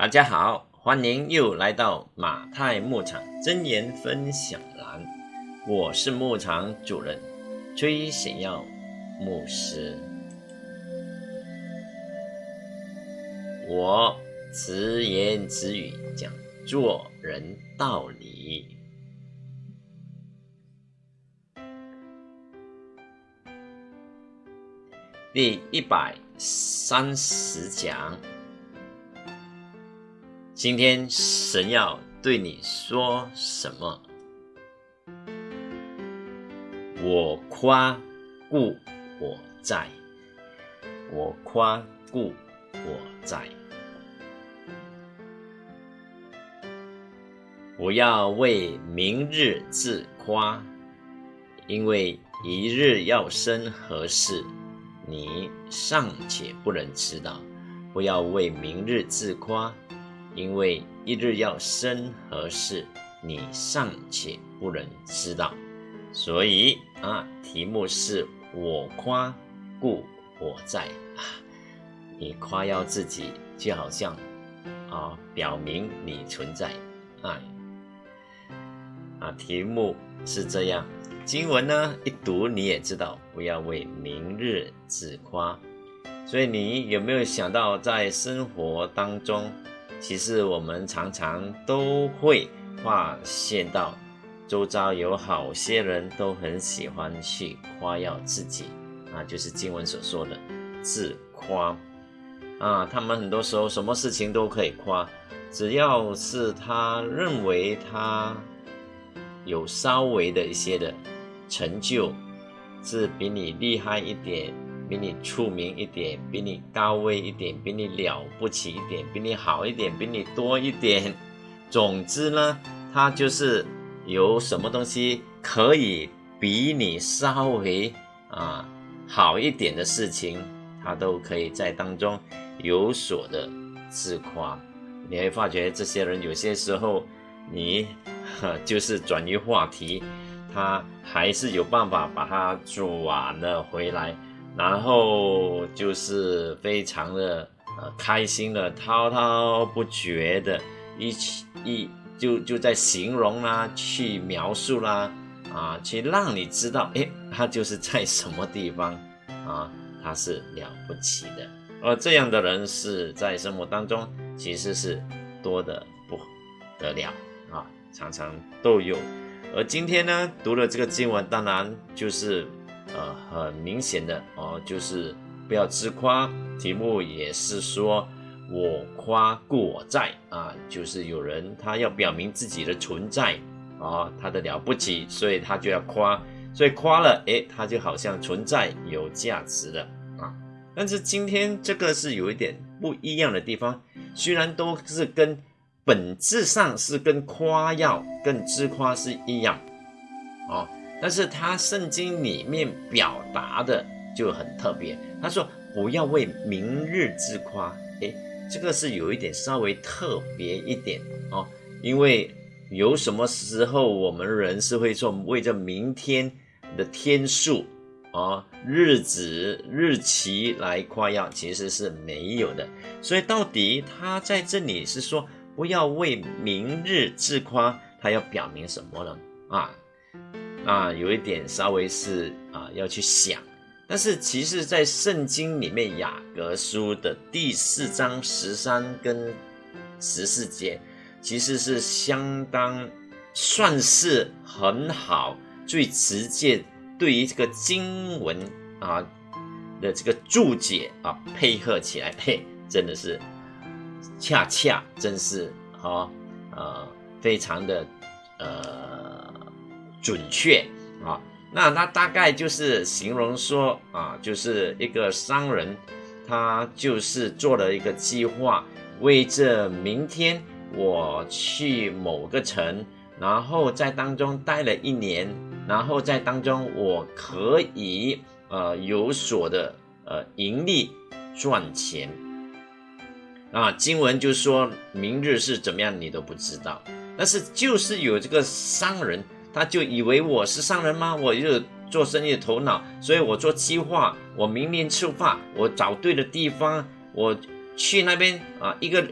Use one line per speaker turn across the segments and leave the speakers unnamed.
大家好，欢迎又来到马太牧场真言分享栏，我是牧场主人崔显耀牧师。我直言直语讲做人道理。第一百三十讲。今天神要对你说什么？我夸故我在，我夸故我在。不要为明日自夸，因为一日要生何事，你尚且不能知道。不要为明日自夸。因为一日要生何事，你尚且不能知道，所以啊，题目是我夸，故我在啊。你夸耀自己，就好像啊，表明你存在啊。啊，题目是这样，经文呢一读你也知道，不要为明日自夸。所以你有没有想到，在生活当中？其实我们常常都会发现到，周遭有好些人都很喜欢去夸耀自己，啊，就是经文所说的自夸，啊，他们很多时候什么事情都可以夸，只要是他认为他有稍微的一些的成就，是比你厉害一点。比你出名一点，比你高位一点，比你了不起一点，比你好一点，比你多一点。总之呢，他就是有什么东西可以比你稍微啊好一点的事情，他都可以在当中有所的自夸。你会发觉这些人有些时候，你就是转移话题，他还是有办法把它转了回来。然后就是非常的呃开心的滔滔不绝的一起一就就在形容啦，去描述啦，啊，去让你知道，哎，他就是在什么地方啊，他是了不起的。而这样的人是在生活当中其实是多的不得了啊，常常都有。而今天呢，读了这个经文，当然就是。很明显的哦，就是不要自夸。题目也是说，我夸故我在啊，就是有人他要表明自己的存在啊，他的了不起，所以他就要夸，所以夸了，诶，他就好像存在有价值了啊。但是今天这个是有一点不一样的地方，虽然都是跟本质上是跟夸耀、跟自夸是一样啊。但是他圣经里面表达的就很特别，他说不要为明日自夸，诶，这个是有一点稍微特别一点哦，因为有什么时候我们人是会说为着明天的天数啊、日子、日期来夸耀，其实是没有的。所以到底他在这里是说不要为明日自夸，他要表明什么呢？啊？啊，有一点稍微是啊要去想，但是其实，在圣经里面雅各书的第四章十三跟十四节，其实是相当算是很好，最直接对于这个经文啊的这个注解啊配合起来，嘿，真的是恰恰真是啊呃非常的呃。准确啊，那他大概就是形容说啊，就是一个商人，他就是做了一个计划，为这明天我去某个城，然后在当中待了一年，然后在当中我可以呃有所的呃盈利赚钱啊。经文就说明日是怎么样，你都不知道，但是就是有这个商人。他就以为我是商人吗？我就做生意的头脑，所以我做计划，我明年出发，我找对了地方，我去那边啊，一个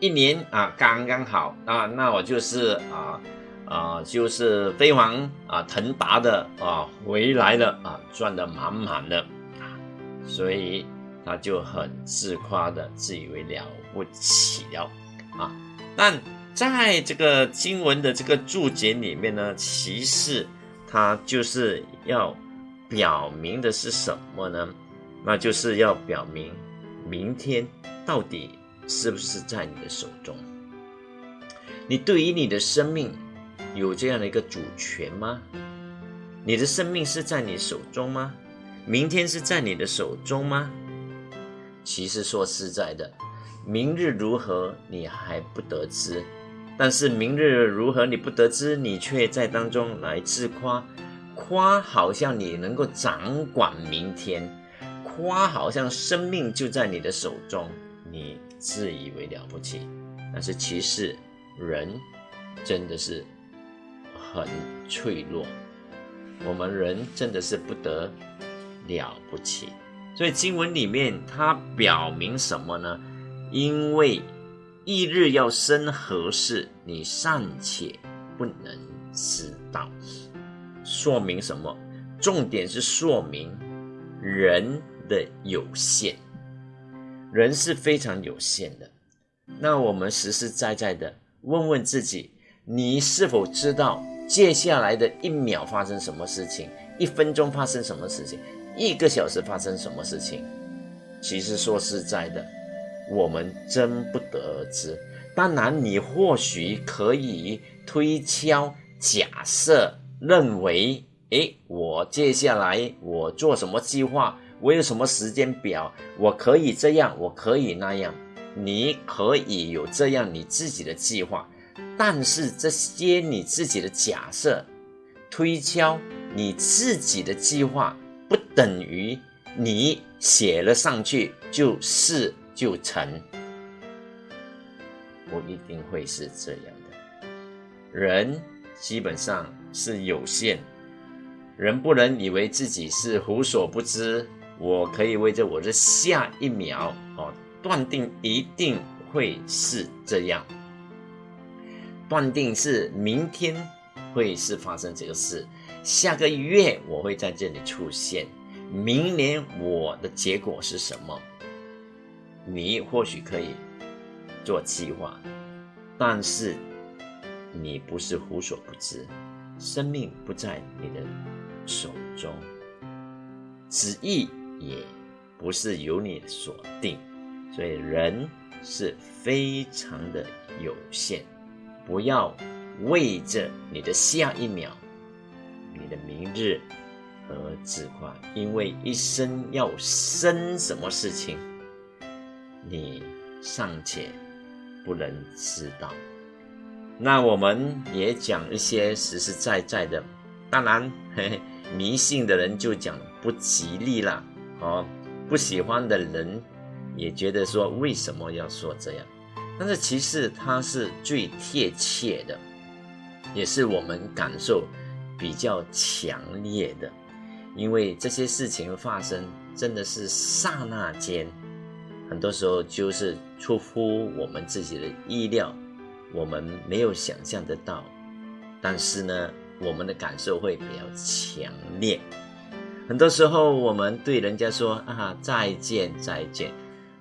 一年啊刚刚好啊，那我就是啊啊就是飞黄啊腾达的啊回来了啊，赚得满满的啊，所以他就很自夸的自以为了不起了啊。但在这个经文的这个注解里面呢，其实他就是要表明的是什么呢？那就是要表明明天到底。是不是在你的手中？你对于你的生命有这样的一个主权吗？你的生命是在你手中吗？明天是在你的手中吗？其实说实在的，明日如何你还不得知，但是明日如何你不得知，你却在当中来自夸，夸好像你能够掌管明天，夸好像生命就在你的手中，你。自以为了不起，但是其实人真的是很脆弱。我们人真的是不得了不起。所以经文里面它表明什么呢？因为翌日要生何事，你尚且不能知道。说明什么？重点是说明人的有限。人是非常有限的，那我们实实在在的问问自己：你是否知道接下来的一秒发生什么事情？一分钟发生什么事情？一个小时发生什么事情？其实说实在的，我们真不得而知。当然，你或许可以推敲、假设、认为：诶，我接下来我做什么计划？我有什么时间表？我可以这样，我可以那样。你可以有这样你自己的计划，但是这些你自己的假设、推敲，你自己的计划不等于你写了上去就是就成，不一定会是这样的。人基本上是有限，人不能以为自己是无所不知。我可以为着我的下一秒哦，断定一定会是这样，断定是明天会是发生这个事，下个月我会在这里出现，明年我的结果是什么？你或许可以做计划，但是你不是无所不知，生命不在你的手中，旨意。也不是由你所定，所以人是非常的有限。不要为着你的下一秒、你的明日而自夸，因为一生要生什么事情，你尚且不能知道。那我们也讲一些实实在在的，当然，嘿嘿迷信的人就讲不吉利了。哦，不喜欢的人也觉得说为什么要说这样？但是其实它是最贴切的，也是我们感受比较强烈的，因为这些事情发生真的是刹那间，很多时候就是出乎我们自己的意料，我们没有想象得到，但是呢，我们的感受会比较强烈。很多时候，我们对人家说啊再见再见，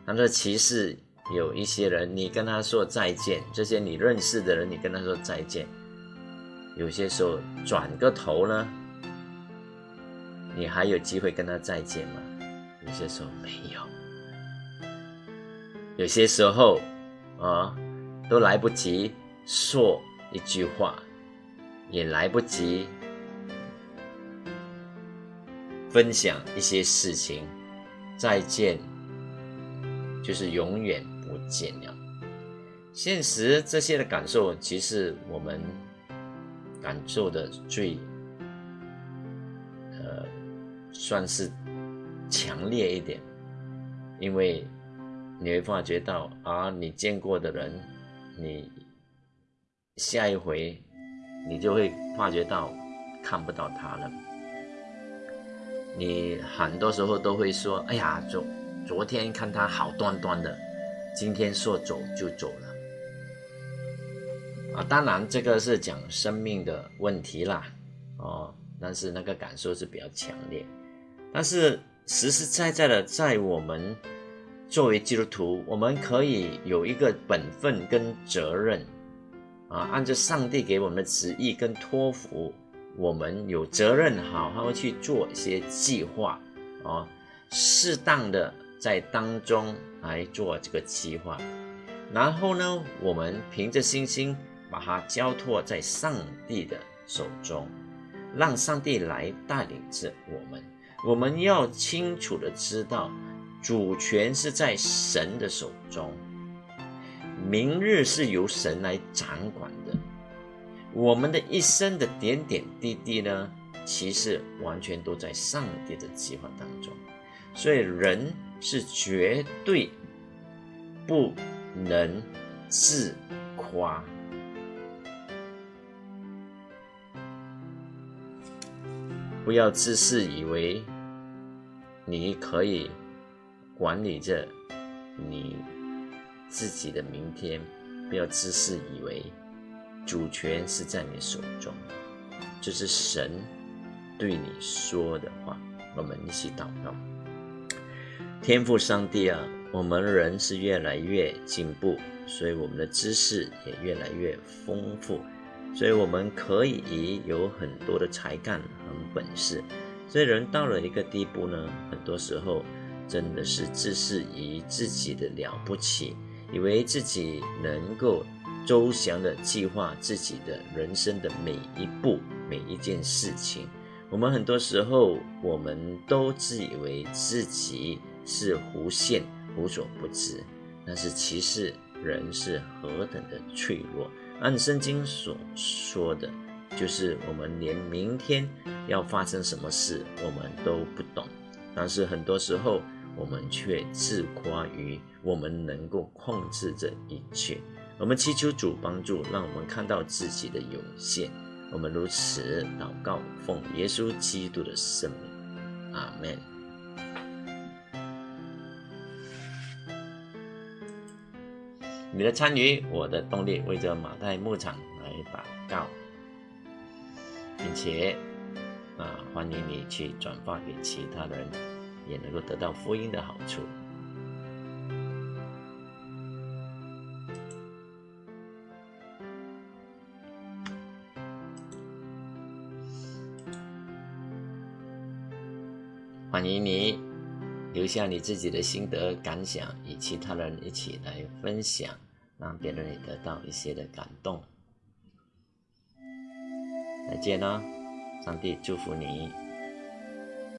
但是其实有一些人，你跟他说再见，这些你认识的人，你跟他说再见，有些时候转个头呢，你还有机会跟他再见吗？有些时候没有，有些时候啊，都来不及说一句话，也来不及。分享一些事情，再见，就是永远不见了。现实这些的感受，其实我们感受的最，呃，算是强烈一点，因为你会发觉到啊，你见过的人，你下一回你就会发觉到看不到他了。你很多时候都会说：“哎呀，昨昨天看他好端端的，今天说走就走了。”啊，当然这个是讲生命的问题啦，哦，但是那个感受是比较强烈。但是实实在在的，在我们作为基督徒，我们可以有一个本分跟责任啊，按照上帝给我们的旨意跟托付，我们有责任好好去做一些计划啊，适当的在当中来做这个计划，然后呢，我们凭着信心。把它交托在上帝的手中，让上帝来带领着我们。我们要清楚的知道，主权是在神的手中，明日是由神来掌管的。我们的一生的点点滴滴呢，其实完全都在上帝的计划当中。所以人是绝对不能自夸。不要自视以为你可以管理着你自己的明天，不要自视以为主权是在你手中。这是神对你说的话。我们一起祷告：天父上帝啊，我们人是越来越进步，所以我们的知识也越来越丰富。所以我们可以有很多的才干和本事，所以人到了一个地步呢，很多时候真的是自视于自己的了不起，以为自己能够周详的计划自己的人生的每一步每一件事情。我们很多时候我们都自以为自己是无限无所不知，但是其实人是何等的脆弱。按圣经所说的，就是我们连明天要发生什么事我们都不懂，但是很多时候我们却自夸于我们能够控制这一切。我们祈求主帮助，让我们看到自己的有限。我们如此祷告，奉耶稣基督的圣名，阿门。你的参与，我的动力，为着马太牧场来祷告，并且啊，欢迎你去转发给其他人，也能够得到福音的好处。欢迎你留下你自己的心得感想，与其他人一起来分享。让别人也得到一些的感动。再见了，上帝祝福你。